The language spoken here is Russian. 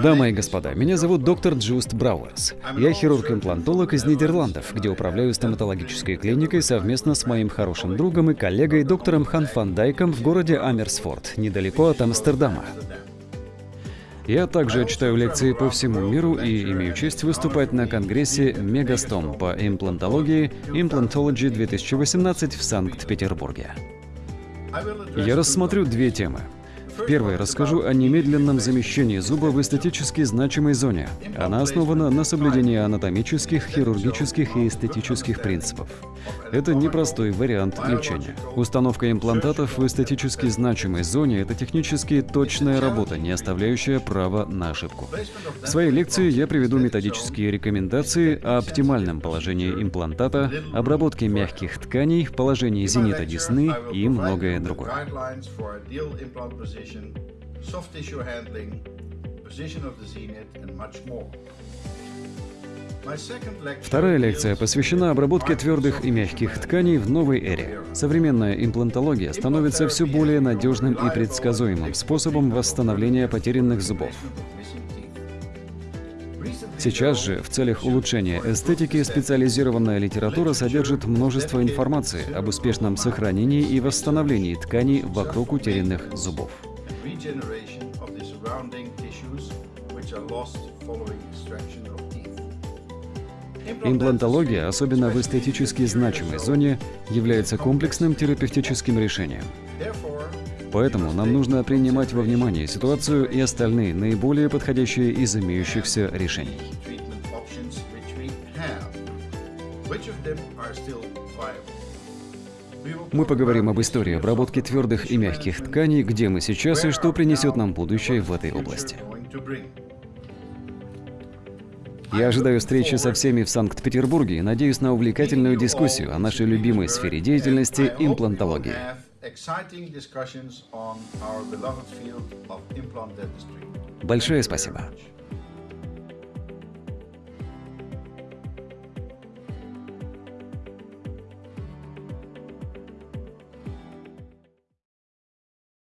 Дамы и господа, меня зовут доктор Джуст Брауэрс. Я хирург-имплантолог из Нидерландов, где управляю стоматологической клиникой совместно с моим хорошим другом и коллегой доктором Хан Фан Дайком в городе Амерсфорд, недалеко от Амстердама. Я также читаю лекции по всему миру и имею честь выступать на конгрессе Мегастом по имплантологии Implantology 2018 в Санкт-Петербурге. Я рассмотрю две темы. В первой расскажу о немедленном замещении зуба в эстетически значимой зоне. Она основана на соблюдении анатомических, хирургических и эстетических принципов. Это непростой вариант лечения. Установка имплантатов в эстетически значимой зоне – это технически точная работа, не оставляющая права на ошибку. В своей лекции я приведу методические рекомендации о оптимальном положении имплантата, обработке мягких тканей, положении зенита десны и многое другое. soft tissue handling, position of the zenith and much more. Вторая лекция посвящена обработке твердых и мягких тканей в новой эре. Современная имплантология становится все более надежным и предсказуемым способом восстановления потерянных зубов. Сейчас же, в целях улучшения эстетики, специализированная литература содержит множество информации об успешном сохранении и восстановлении тканей вокруг утерянных зубов. Имплантология, особенно в эстетически значимой зоне, является комплексным терапевтическим решением. Поэтому нам нужно принимать во внимание ситуацию и остальные наиболее подходящие из имеющихся решений. Мы поговорим об истории обработки твердых и мягких тканей, где мы сейчас и что принесет нам будущее в этой области. Я ожидаю встречи со всеми в Санкт-Петербурге и надеюсь на увлекательную дискуссию о нашей любимой сфере деятельности – имплантологии. Большое спасибо.